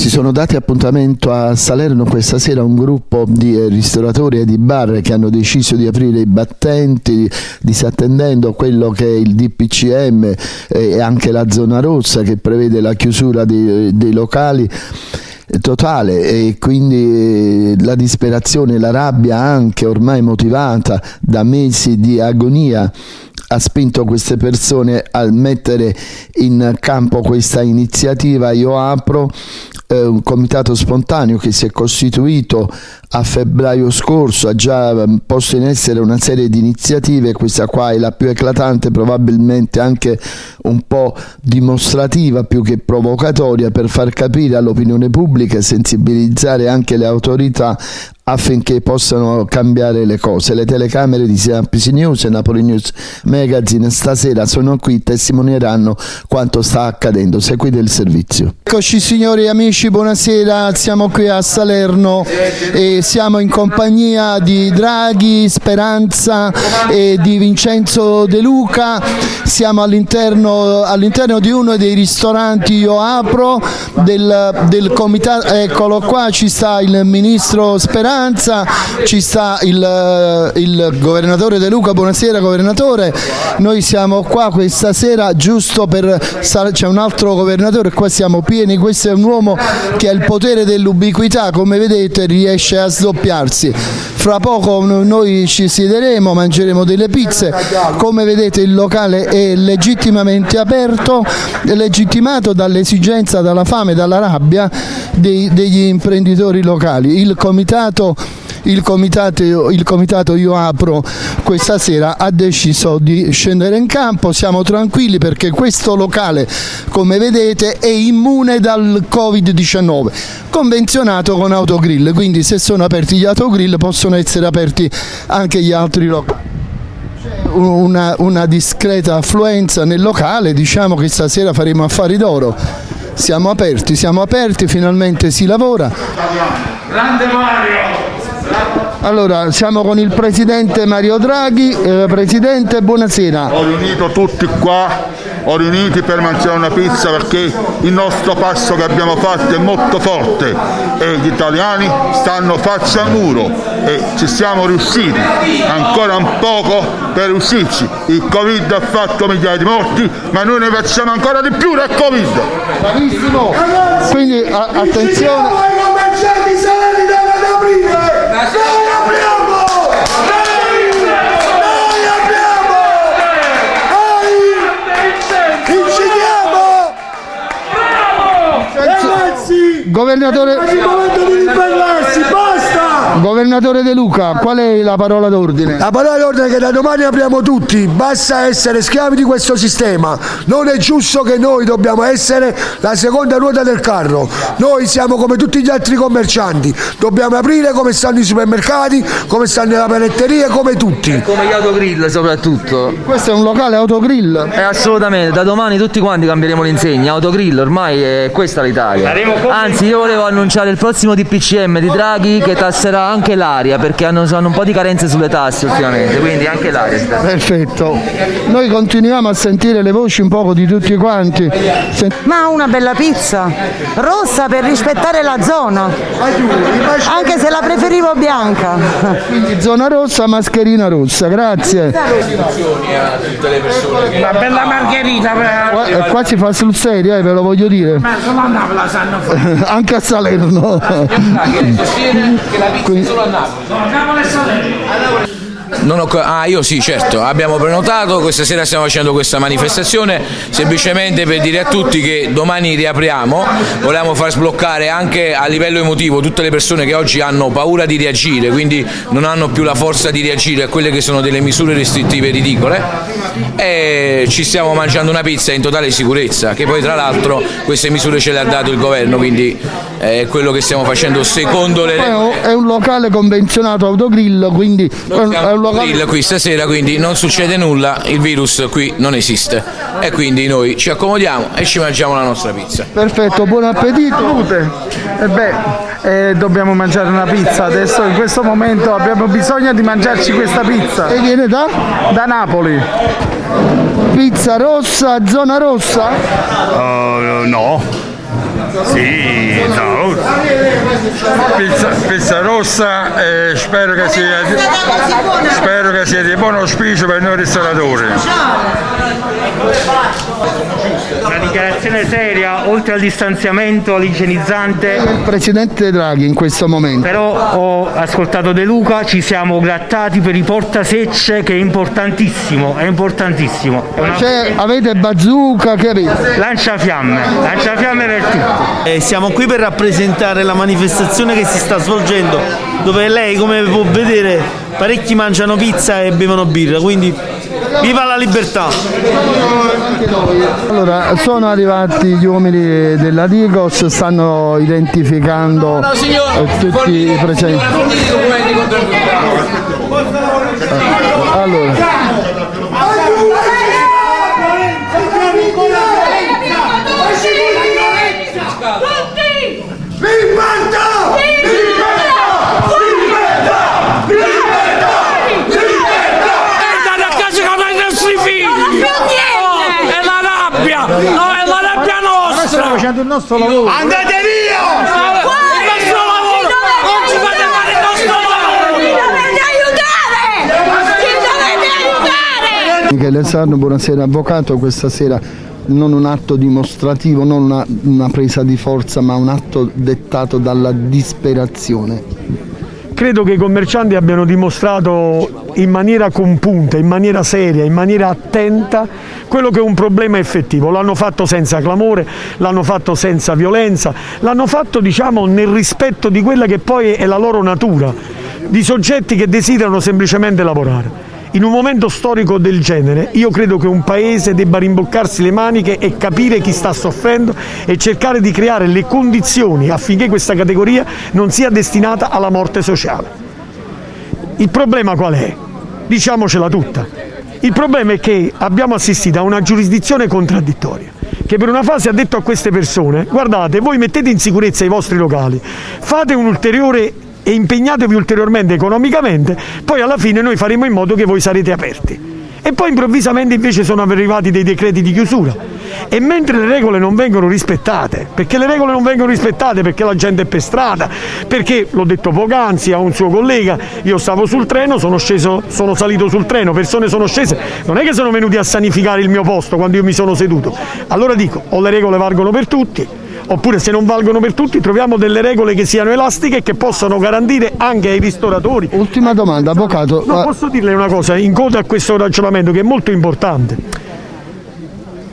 si sono dati appuntamento a Salerno questa sera un gruppo di eh, ristoratori e di bar che hanno deciso di aprire i battenti disattendendo quello che è il DPCM eh, e anche la zona rossa che prevede la chiusura dei, dei locali totale e quindi la disperazione, la rabbia anche ormai motivata da mesi di agonia ha spinto queste persone a mettere in campo questa iniziativa. Io Apro eh, un comitato spontaneo che si è costituito a febbraio scorso, ha già ehm, posto in essere una serie di iniziative, questa qua è la più eclatante, probabilmente anche un po' dimostrativa più che provocatoria per far capire all'opinione pubblica e sensibilizzare anche le autorità affinché possano cambiare le cose. Le telecamere di CNPC News e Napoli News Magazine stasera sono qui, testimonieranno quanto sta accadendo. Seguite il servizio. Eccoci signori e amici, buonasera, siamo qui a Salerno e siamo in compagnia di Draghi, Speranza e di Vincenzo De Luca, siamo all'interno all di uno dei ristoranti Io Apro del, del comitato, eccolo qua ci sta il ministro Speranza maggioranza, ci sta il, eh, il governatore De Luca, buonasera governatore, noi siamo qua questa sera giusto per, c'è un altro governatore, qua siamo pieni, questo è un uomo che ha il potere dell'ubiquità, come vedete riesce a sdoppiarsi, fra poco noi ci siederemo, mangeremo delle pizze, come vedete il locale è legittimamente aperto, legittimato dall'esigenza, dalla fame, dalla rabbia dei, degli imprenditori locali. Il comitato il comitato, il comitato Io Apro questa sera ha deciso di scendere in campo, siamo tranquilli perché questo locale come vedete è immune dal Covid-19, convenzionato con autogrill, quindi se sono aperti gli autogrill possono essere aperti anche gli altri locali. Una, una discreta affluenza nel locale, diciamo che stasera faremo affari d'oro siamo aperti, siamo aperti, finalmente si lavora. Grande Mario! Allora, siamo con il Presidente Mario Draghi. Eh, Presidente, buonasera. Ho riunito tutti qua, ho riuniti per mangiare una pizza perché il nostro passo che abbiamo fatto è molto forte e gli italiani stanno faccia al muro e ci siamo riusciti, ancora un poco per riuscirci. Il Covid ha fatto migliaia di morti, ma noi ne facciamo ancora di più del Covid. Bravissimo! Quindi attenzione! Governatore... È il momento di ribellarsi, basta! Governatore De Luca, qual è la parola d'ordine? La parola d'ordine è che da domani apriamo tutti, basta essere schiavi di questo sistema, non è giusto che noi dobbiamo essere la seconda ruota del carro, noi siamo come tutti gli altri commercianti, dobbiamo aprire come stanno i supermercati, come stanno le panetterie, come tutti. Come gli autogrill soprattutto. Questo è un locale autogrill? Eh, assolutamente, da domani tutti quanti cambieremo l'insegna, autogrill ormai è questa l'Italia. Anzi io volevo annunciare il prossimo DPCM di Draghi che tasserà anche l'aria perché hanno, hanno, un po' di carenze sulle tasse ultimamente, quindi anche l'aria. Perfetto. Noi continuiamo a sentire le voci un po' di tutti quanti. Sent Ma una bella pizza, rossa per rispettare la zona, anche se la preferivo bianca. Quindi zona rossa, mascherina rossa, grazie. Una bella margherita. Qua, eh, qua si fa sul serio, eh, ve lo voglio dire. Ma solo a Napoli la sanno fare. Anche a Salerno. Quindi... solo a Napoli. No, Napoli e Salerno. Ho, ah, io sì, certo, abbiamo prenotato, questa sera stiamo facendo questa manifestazione semplicemente per dire a tutti che domani riapriamo, volevamo far sbloccare anche a livello emotivo tutte le persone che oggi hanno paura di reagire, quindi non hanno più la forza di reagire a quelle che sono delle misure restrittive ridicole e ci stiamo mangiando una pizza in totale sicurezza, che poi tra l'altro queste misure ce le ha dato il governo, quindi è quello che stiamo facendo secondo le. È un locale convenzionato autogrill, quindi è un locale... grill qui stasera, quindi non succede nulla, il virus qui non esiste e quindi noi ci accomodiamo e ci mangiamo la nostra pizza. Perfetto, buon appetito. E beh, eh, dobbiamo mangiare una pizza adesso, in questo momento abbiamo bisogno di mangiarci questa pizza. E viene da? Da Napoli. Pizza rossa, zona rossa? Uh, no. Sì, no. Pizza, pizza rossa e spero che sia spero che sia di buon auspicio per noi ristoratori. Una dichiarazione seria, oltre al distanziamento, all'igienizzante. Il presidente Draghi in questo momento. Però ho ascoltato De Luca, ci siamo grattati per i portasecce che è importantissimo, è importantissimo. È una... Cioè, avete bazooka, che avete? Lanciafiamme, lanciafiamme per tutti. Eh, siamo qui per rappresentare la manifestazione che si sta svolgendo, dove lei, come può vedere, parecchi mangiano pizza e bevono birra, quindi viva la libertà! Allora, sono arrivati gli uomini della Digos, stanno identificando tutti i presenti. Nostro lavoro. Andate via! Il nostro lavoro! Non ci fate fare il nostro lavoro! dovete aiutare! Ci dovete aiutare! Michele Sarno, buonasera avvocato, questa sera non un atto dimostrativo, non una, una presa di forza, ma un atto dettato dalla disperazione. Credo che i commercianti abbiano dimostrato in maniera compunta, in maniera seria, in maniera attenta quello che è un problema effettivo. L'hanno fatto senza clamore, l'hanno fatto senza violenza, l'hanno fatto diciamo nel rispetto di quella che poi è la loro natura, di soggetti che desiderano semplicemente lavorare. In un momento storico del genere io credo che un paese debba rimboccarsi le maniche e capire chi sta soffrendo e cercare di creare le condizioni affinché questa categoria non sia destinata alla morte sociale. Il problema qual è? Diciamocela tutta. Il problema è che abbiamo assistito a una giurisdizione contraddittoria che per una fase ha detto a queste persone guardate voi mettete in sicurezza i vostri locali, fate un ulteriore e impegnatevi ulteriormente economicamente, poi alla fine noi faremo in modo che voi sarete aperti. E poi improvvisamente invece sono arrivati dei decreti di chiusura. E mentre le regole non vengono rispettate, perché le regole non vengono rispettate perché la gente è per strada, perché l'ho detto poc'anzi a un suo collega, io stavo sul treno, sono sceso, sono salito sul treno, persone sono scese, non è che sono venuti a sanificare il mio posto quando io mi sono seduto. Allora dico, o le regole valgono per tutti, oppure se non valgono per tutti troviamo delle regole che siano elastiche e che possano garantire anche ai ristoratori. Ultima domanda, avvocato. No, posso dirle una cosa in coda a questo ragionamento che è molto importante.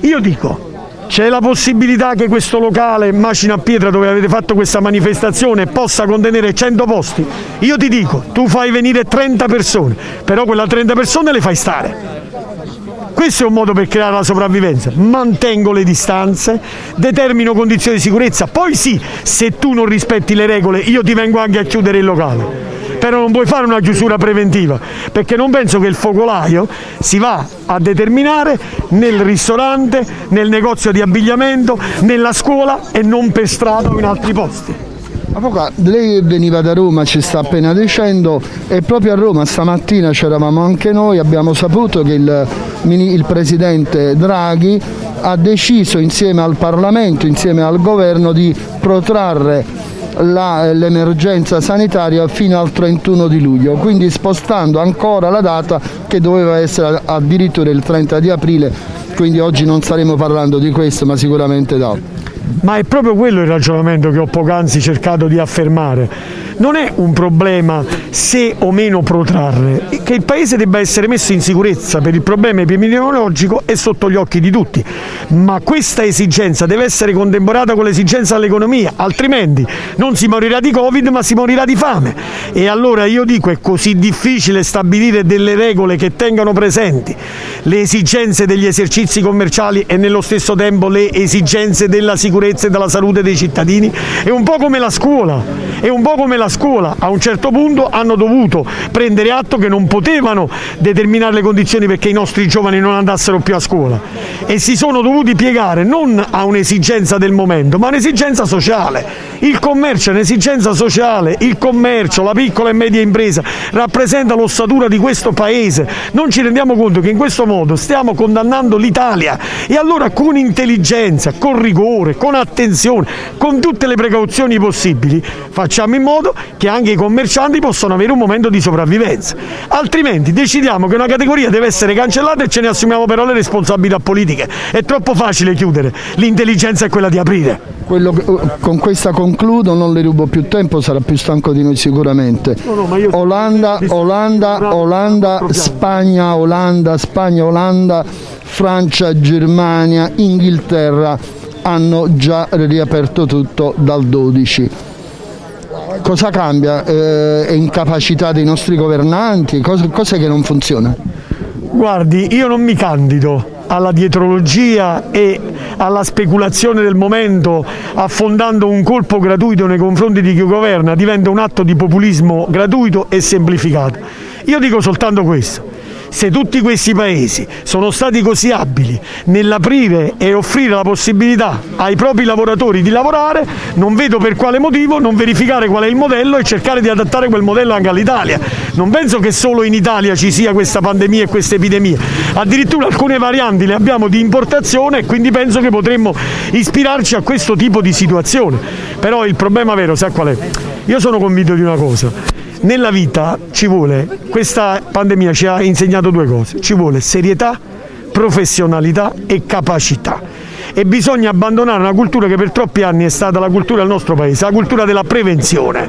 Io dico, c'è la possibilità che questo locale Macina a Pietra dove avete fatto questa manifestazione possa contenere 100 posti? Io ti dico, tu fai venire 30 persone, però quelle 30 persone le fai stare. Questo è un modo per creare la sopravvivenza. Mantengo le distanze, determino condizioni di sicurezza, poi sì, se tu non rispetti le regole io ti vengo anche a chiudere il locale. Però non puoi fare una chiusura preventiva, perché non penso che il focolaio si va a determinare nel ristorante, nel negozio di abbigliamento, nella scuola e non per strada o in altri posti. Avvocato, lei veniva da Roma, ci sta appena dicendo, e proprio a Roma stamattina c'eravamo anche noi, abbiamo saputo che il, il Presidente Draghi ha deciso insieme al Parlamento, insieme al Governo di protrarre l'emergenza sanitaria fino al 31 di luglio, quindi spostando ancora la data che doveva essere addirittura il 30 di aprile, quindi oggi non staremo parlando di questo ma sicuramente d'altro. Ma è proprio quello il ragionamento che ho poc'anzi cercato di affermare. Non è un problema se o meno protrarre, che il Paese debba essere messo in sicurezza per il problema epidemiologico è sotto gli occhi di tutti, ma questa esigenza deve essere contemperata con l'esigenza dell'economia, altrimenti non si morirà di Covid ma si morirà di fame. E allora io dico è così difficile stabilire delle regole che tengano presenti. Le esigenze degli esercizi commerciali e nello stesso tempo le esigenze della sicurezza e della salute dei cittadini, è un po' come la scuola, è un po' come la scuola a un certo punto hanno dovuto prendere atto che non potevano determinare le condizioni perché i nostri giovani non andassero più a scuola e si sono dovuti piegare non a un'esigenza del momento ma a un'esigenza sociale. Il commercio è un'esigenza sociale, il commercio, la piccola e media impresa rappresenta l'ossatura di questo paese. Non ci rendiamo conto che in questo modo stiamo condannando l'Italia e allora con intelligenza, con rigore, con attenzione, con tutte le precauzioni possibili facciamo in modo che anche i commercianti possano avere un momento di sopravvivenza. Altrimenti decidiamo che una categoria deve essere cancellata e ce ne assumiamo però le responsabilità politiche. È troppo facile chiudere, l'intelligenza è quella di aprire. Quello che- con questa concludo, non le rubo più tempo, sarà più stanco di noi sicuramente. Olanda, Olanda, Olanda, Spagna, Olanda, Spagna, Olanda, Francia, Germania, Inghilterra hanno già riaperto tutto dal 12. Cosa cambia? Eh, incapacità dei nostri governanti? Cos'è che non funziona? Guardi, io non mi candido alla dietrologia e alla speculazione del momento affondando un colpo gratuito nei confronti di chi governa, diventa un atto di populismo gratuito e semplificato. Io dico soltanto questo. Se tutti questi paesi sono stati così abili nell'aprire e offrire la possibilità ai propri lavoratori di lavorare, non vedo per quale motivo non verificare qual è il modello e cercare di adattare quel modello anche all'Italia. Non penso che solo in Italia ci sia questa pandemia e questa epidemia, addirittura alcune varianti le abbiamo di importazione e quindi penso che potremmo ispirarci a questo tipo di situazione. Però il problema vero, sa qual è? Io sono convinto di una cosa, nella vita ci vuole, questa pandemia ci ha insegnato due cose, ci vuole serietà, professionalità e capacità e bisogna abbandonare una cultura che per troppi anni è stata la cultura del nostro paese, la cultura della prevenzione,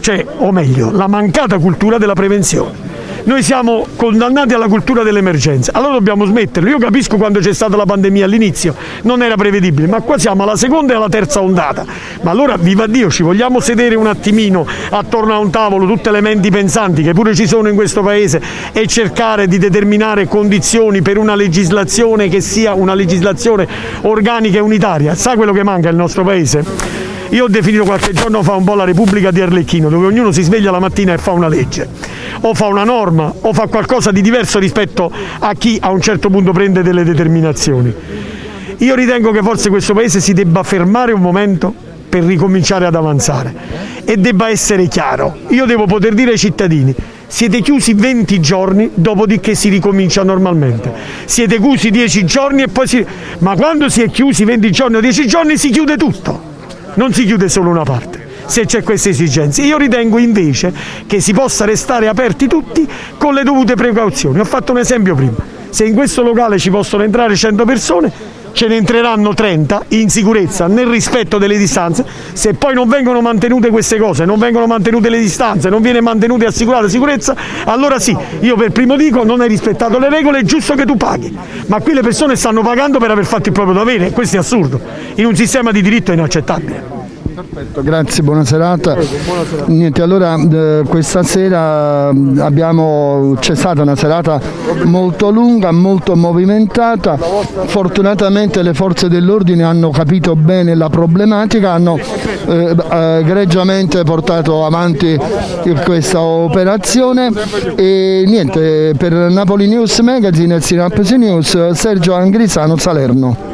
cioè, o meglio, la mancata cultura della prevenzione. Noi siamo condannati alla cultura dell'emergenza, allora dobbiamo smetterlo. Io capisco quando c'è stata la pandemia all'inizio, non era prevedibile, ma qua siamo alla seconda e alla terza ondata. Ma allora, viva Dio, ci vogliamo sedere un attimino attorno a un tavolo, tutte le menti pensanti che pure ci sono in questo paese e cercare di determinare condizioni per una legislazione che sia una legislazione organica e unitaria. Sa quello che manca al nostro paese? Io ho definito qualche giorno fa un po' la Repubblica di Arlecchino, dove ognuno si sveglia la mattina e fa una legge, o fa una norma, o fa qualcosa di diverso rispetto a chi a un certo punto prende delle determinazioni. Io ritengo che forse questo Paese si debba fermare un momento per ricominciare ad avanzare e debba essere chiaro. Io devo poter dire ai cittadini siete chiusi 20 giorni, dopodiché si ricomincia normalmente. Siete chiusi 10 giorni e poi si... Ma quando si è chiusi 20 giorni o 10 giorni si chiude tutto non si chiude solo una parte se c'è queste esigenze. Io ritengo invece che si possa restare aperti tutti con le dovute precauzioni. Ho fatto un esempio prima. Se in questo locale ci possono entrare 100 persone, ce ne entreranno 30 in sicurezza, nel rispetto delle distanze. Se poi non vengono mantenute queste cose, non vengono mantenute le distanze, non viene mantenuta e assicurata sicurezza, allora sì, io per primo dico non hai rispettato le regole, è giusto che tu paghi. Ma qui le persone stanno pagando per aver fatto il proprio dovere questo è assurdo. In un sistema di diritto è inaccettabile. Perfetto, grazie, buona serata. Niente, allora eh, questa sera mm, c'è stata una serata molto lunga, molto movimentata. Fortunatamente le forze dell'ordine hanno capito bene la problematica, hanno eh, eh, egregiamente portato avanti questa operazione e niente, per Napoli News Magazine e Sinapsi News, Sergio Angrisano Salerno.